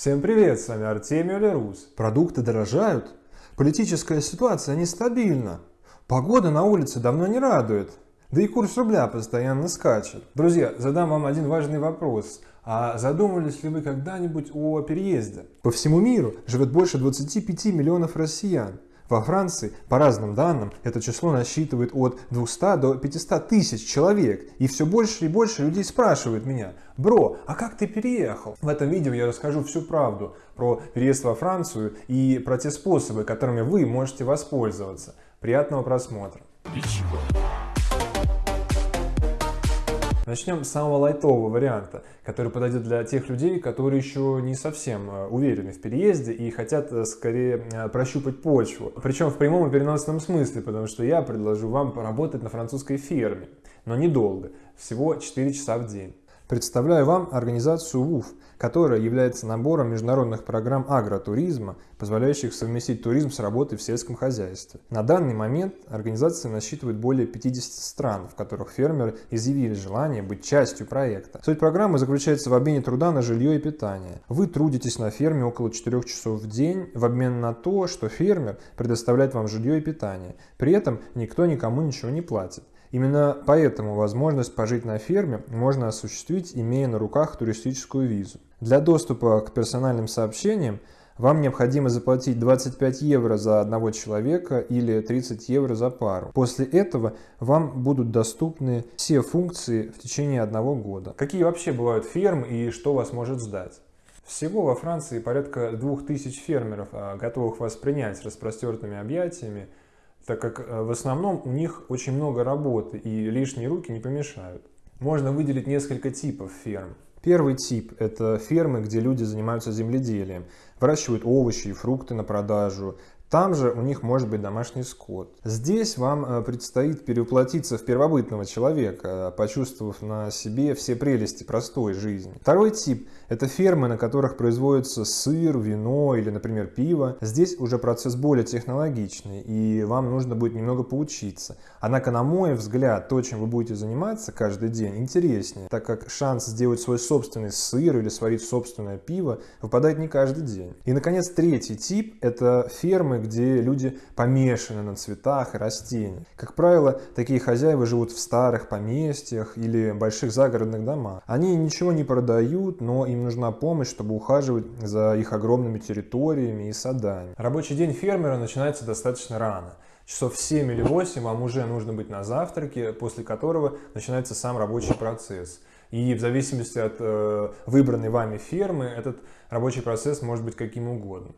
Всем привет, с вами Артемий Лерус. Продукты дорожают, политическая ситуация нестабильна, погода на улице давно не радует, да и курс рубля постоянно скачет. Друзья, задам вам один важный вопрос. А задумывались ли вы когда-нибудь о переезде? По всему миру живет больше 25 миллионов россиян. Во Франции, по разным данным, это число насчитывает от 200 до 500 тысяч человек. И все больше и больше людей спрашивают меня, бро, а как ты переехал? В этом видео я расскажу всю правду про переезд во Францию и про те способы, которыми вы можете воспользоваться. Приятного просмотра. Начнем с самого лайтового варианта, который подойдет для тех людей, которые еще не совсем э, уверены в переезде и хотят э, скорее э, прощупать почву. Причем в прямом и переносном смысле, потому что я предложу вам поработать на французской ферме, но недолго, всего 4 часа в день. Представляю вам организацию ВУФ, которая является набором международных программ агротуризма, позволяющих совместить туризм с работой в сельском хозяйстве. На данный момент организация насчитывает более 50 стран, в которых фермеры изъявили желание быть частью проекта. Суть программы заключается в обмене труда на жилье и питание. Вы трудитесь на ферме около 4 часов в день в обмен на то, что фермер предоставляет вам жилье и питание. При этом никто никому ничего не платит. Именно поэтому возможность пожить на ферме можно осуществить, имея на руках туристическую визу. Для доступа к персональным сообщениям вам необходимо заплатить 25 евро за одного человека или 30 евро за пару. После этого вам будут доступны все функции в течение одного года. Какие вообще бывают фермы и что вас может ждать? Всего во Франции порядка 2000 фермеров, а, готовых вас принять с распростертыми объятиями так как э, в основном у них очень много работы и лишние руки не помешают. Можно выделить несколько типов ферм. Первый тип – это фермы, где люди занимаются земледелием, выращивают овощи и фрукты на продажу, там же у них может быть домашний скот. Здесь вам э, предстоит переуплотиться в первобытного человека, почувствовав на себе все прелести простой жизни. Второй тип – это фермы, на которых производится сыр, вино или, например, пиво. Здесь уже процесс более технологичный, и вам нужно будет немного поучиться. Однако, на мой взгляд, то, чем вы будете заниматься каждый день, интереснее, так как шанс сделать свой собственный сыр или сварить собственное пиво выпадает не каждый день. И, наконец, третий тип – это фермы, где люди помешаны на цветах и растениях. Как правило, такие хозяева живут в старых поместьях или больших загородных домах. Они ничего не продают, но им нужна помощь, чтобы ухаживать за их огромными территориями и садами. Рабочий день фермера начинается достаточно рано. Часов в 7 или 8 вам уже нужно быть на завтраке, после которого начинается сам рабочий процесс. И в зависимости от э, выбранной вами фермы, этот рабочий процесс может быть каким угодно.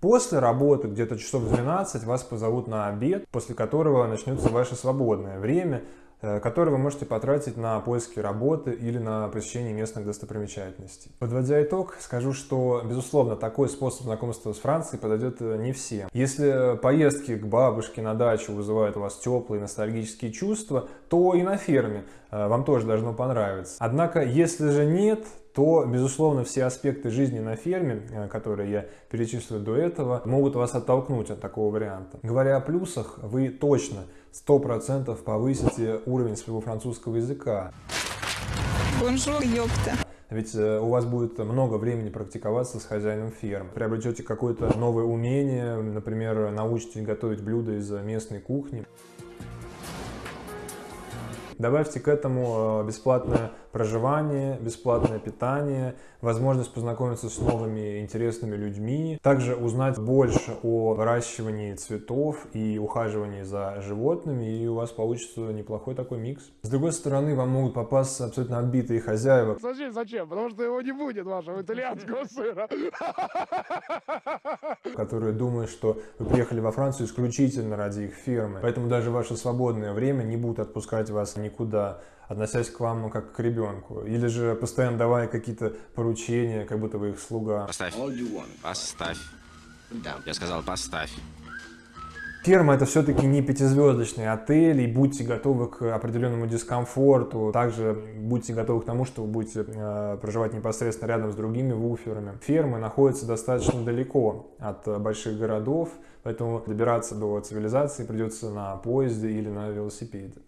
После работы, где-то часов 12, вас позовут на обед, после которого начнется ваше свободное время, э, которое вы можете потратить на поиски работы или на посещение местных достопримечательностей. Подводя итог, скажу, что, безусловно, такой способ знакомства с Францией подойдет э, не всем. Если поездки к бабушке на дачу вызывают у вас теплые ностальгические чувства, то и на ферме э, вам тоже должно понравиться. Однако, если же нет, то, безусловно, все аспекты жизни на ферме, которые я перечислил до этого, могут вас оттолкнуть от такого варианта. Говоря о плюсах, вы точно 100% повысите уровень своего французского языка. Bonjour, ёпта. Ведь э, у вас будет много времени практиковаться с хозяином фермы. Приобретете какое-то новое умение, например, научитесь готовить блюда из местной кухни. Добавьте к этому э, бесплатное проживание, бесплатное питание, возможность познакомиться с новыми интересными людьми, также узнать больше о выращивании цветов и ухаживании за животными, и у вас получится неплохой такой микс. С другой стороны, вам могут попасться абсолютно отбитые хозяева. Зачем? Зачем? Потому что его не будет, вашего итальянского сыра. Которые думают, что вы приехали во Францию исключительно ради их фирмы. Поэтому даже ваше свободное время не будут отпускать вас никуда относясь к вам как к ребенку? Или же постоянно давая какие-то поручения, как будто вы их слуга? Поставь. Поставь. Я сказал, поставь. Ферма это все-таки не пятизвездочный отель, и будьте готовы к определенному дискомфорту. Также будьте готовы к тому, что вы будете э, проживать непосредственно рядом с другими вуферами. Фермы находятся достаточно далеко от больших городов, поэтому добираться до цивилизации придется на поезде или на велосипеде.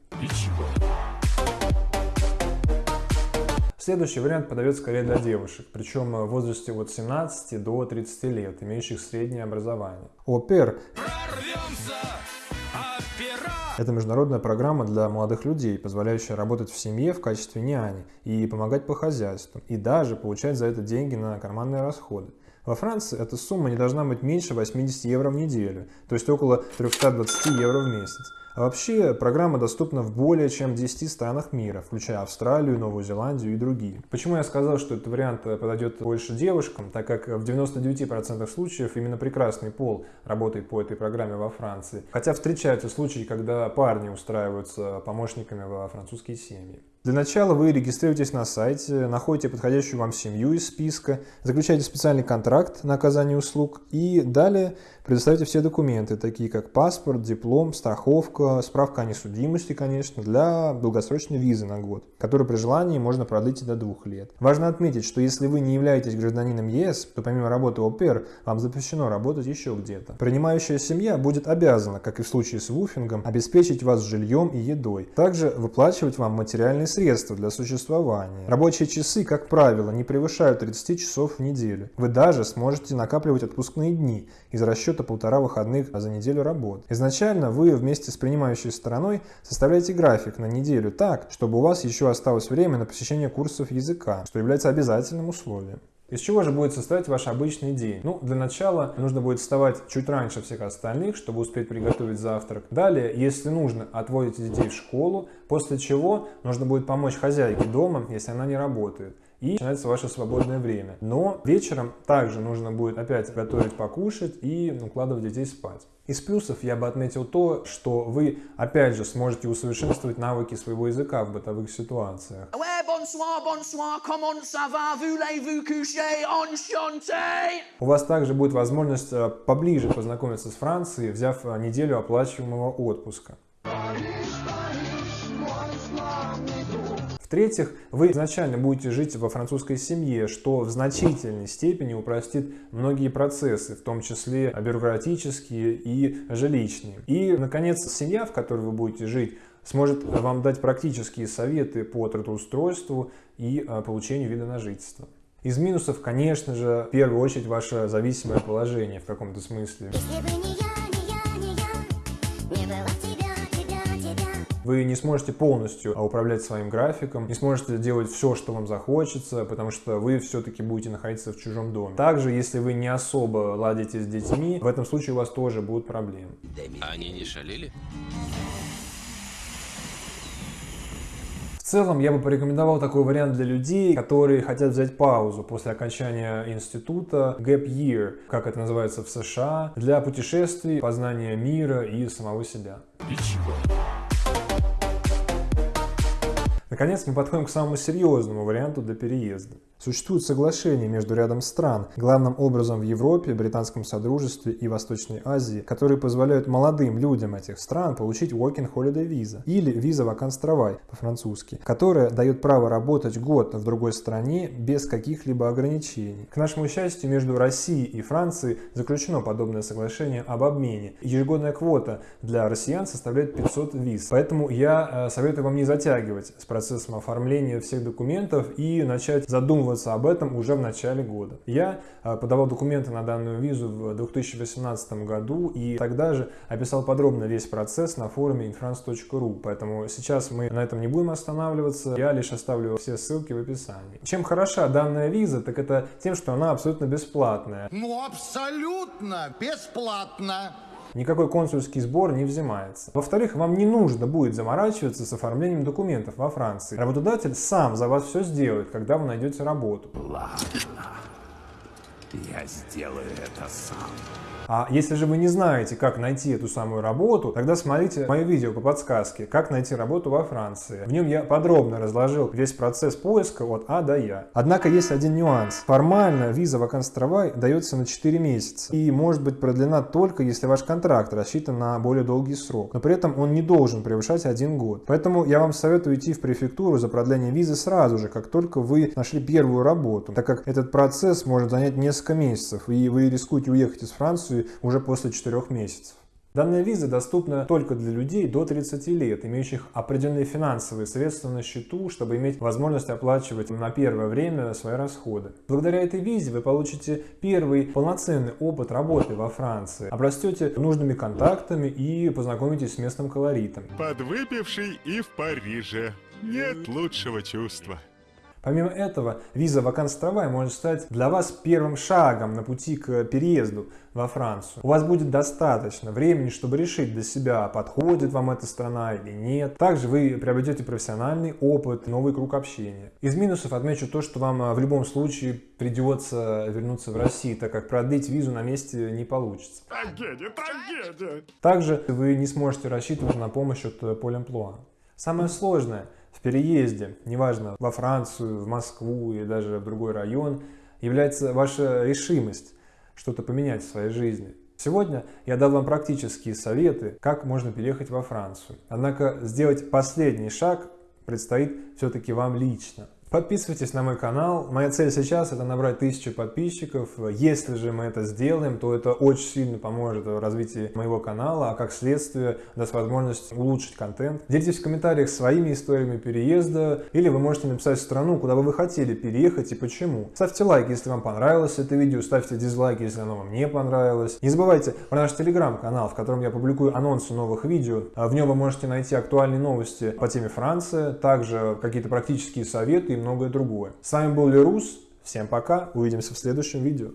Следующий вариант подойдет скорее для девушек, причем в возрасте от 17 до 30 лет, имеющих среднее образование. ОПЕР это международная программа для молодых людей, позволяющая работать в семье в качестве няни и помогать по хозяйству, и даже получать за это деньги на карманные расходы. Во Франции эта сумма не должна быть меньше 80 евро в неделю, то есть около 320 евро в месяц. А вообще, программа доступна в более чем 10 странах мира, включая Австралию, Новую Зеландию и другие. Почему я сказал, что этот вариант подойдет больше девушкам, так как в 99% случаев именно прекрасный пол работает по этой программе во Франции. Хотя встречаются случаи, когда парни устраиваются помощниками во французские семьи. Для начала вы регистрируетесь на сайте, находите подходящую вам семью из списка, заключаете специальный контракт на оказание услуг и далее предоставите все документы, такие как паспорт, диплом, страховка, справка о несудимости, конечно, для долгосрочной визы на год, которую при желании можно продлить и до двух лет. Важно отметить, что если вы не являетесь гражданином ЕС, то помимо работы ОПР вам запрещено работать еще где-то. Принимающая семья будет обязана, как и в случае с вуфингом, обеспечить вас жильем и едой, также выплачивать вам материальные средства для существования. Рабочие часы, как правило, не превышают 30 часов в неделю. Вы даже сможете накапливать отпускные дни из расчета полтора выходных за неделю работы. Изначально вы вместе с принимающей стороной составляете график на неделю так, чтобы у вас еще осталось время на посещение курсов языка, что является обязательным условием. Из чего же будет состоять ваш обычный день? Ну, для начала нужно будет вставать чуть раньше всех остальных, чтобы успеть приготовить завтрак. Далее, если нужно, отводите детей в школу, после чего нужно будет помочь хозяйке дома, если она не работает и начинается ваше свободное время. Но вечером также нужно будет опять готовить покушать и укладывать детей спать. Из плюсов я бы отметил то, что вы опять же сможете усовершенствовать навыки своего языка в бытовых ситуациях. У вас также будет возможность э, поближе познакомиться с Францией, взяв э, неделю оплачиваемого отпуска. В-третьих, вы изначально будете жить во французской семье, что в значительной степени упростит многие процессы, в том числе бюрократические и жилищные. И, наконец, семья, в которой вы будете жить, сможет вам дать практические советы по трудоустройству и а, получению вида на жительство. Из минусов, конечно же, в первую очередь ваше зависимое положение в каком-то смысле. Если бы не Вы не сможете полностью управлять своим графиком, не сможете делать все, что вам захочется, потому что вы все-таки будете находиться в чужом доме. Также, если вы не особо ладите с детьми, в этом случае у вас тоже будут проблемы. Они не шалили? В целом, я бы порекомендовал такой вариант для людей, которые хотят взять паузу после окончания института, gap year, как это называется в США, для путешествий, познания мира и самого себя. Ничего. Наконец мы подходим к самому серьезному варианту для переезда. Существуют соглашения между рядом стран, главным образом в Европе, Британском Содружестве и Восточной Азии, которые позволяют молодым людям этих стран получить Working Holiday Visa или виза Vacance Travail по-французски, которая дает право работать год в другой стране без каких-либо ограничений. К нашему счастью, между Россией и Францией заключено подобное соглашение об обмене. Ежегодная квота для россиян составляет 500 виз. Поэтому я э, советую вам не затягивать с процессом оформления всех документов и начать задумываться об этом уже в начале года. Я э, подавал документы на данную визу в 2018 году и тогда же описал подробно весь процесс на форуме infrance.ru, поэтому сейчас мы на этом не будем останавливаться, я лишь оставлю все ссылки в описании. Чем хороша данная виза, так это тем, что она абсолютно бесплатная. Ну абсолютно бесплатно! Никакой консульский сбор не взимается. Во-вторых, вам не нужно будет заморачиваться с оформлением документов во Франции. Работодатель сам за вас все сделает, когда вы найдете работу. Ладно, я сделаю это сам. А если же вы не знаете, как найти эту самую работу, тогда смотрите мое видео по подсказке «Как найти работу во Франции». В нем я подробно разложил весь процесс поиска от А до Я. Однако есть один нюанс. Формально виза Travail дается на 4 месяца и может быть продлена только если ваш контракт рассчитан на более долгий срок. Но при этом он не должен превышать один год. Поэтому я вам советую идти в префектуру за продление визы сразу же, как только вы нашли первую работу, так как этот процесс может занять несколько месяцев и вы рискуете уехать из Франции уже после 4 месяцев. Данная виза доступна только для людей до 30 лет, имеющих определенные финансовые средства на счету, чтобы иметь возможность оплачивать на первое время свои расходы. Благодаря этой визе вы получите первый полноценный опыт работы во Франции, обрастете нужными контактами и познакомитесь с местным колоритом. Подвыпивший и в Париже. Нет лучшего чувства. Помимо этого, виза вакансстровая может стать для вас первым шагом на пути к переезду во Францию. У вас будет достаточно времени, чтобы решить для себя, подходит вам эта страна или нет. Также вы приобретете профессиональный опыт, новый круг общения. Из минусов отмечу то, что вам а, в любом случае придется вернуться в Россию, так как продлить визу на месте не получится. Трагедия, трагедия. Также вы не сможете рассчитывать на помощь от Полимплуа. Самое сложное – в переезде, неважно, во Францию, в Москву или даже в другой район, является ваша решимость что-то поменять в своей жизни. Сегодня я дал вам практические советы, как можно переехать во Францию. Однако сделать последний шаг предстоит все-таки вам лично. Подписывайтесь на мой канал. Моя цель сейчас это набрать 1000 подписчиков. Если же мы это сделаем, то это очень сильно поможет в развитии моего канала, а как следствие даст возможность улучшить контент. Делитесь в комментариях своими историями переезда, или вы можете написать страну, куда бы вы хотели переехать и почему. Ставьте лайк, если вам понравилось это видео, ставьте дизлайк, если оно вам не понравилось. Не забывайте про наш телеграм-канал, в котором я публикую анонсы новых видео. В нем вы можете найти актуальные новости по теме Франция, также какие-то практические советы многое другое. С вами был Лерус. Всем пока. Увидимся в следующем видео.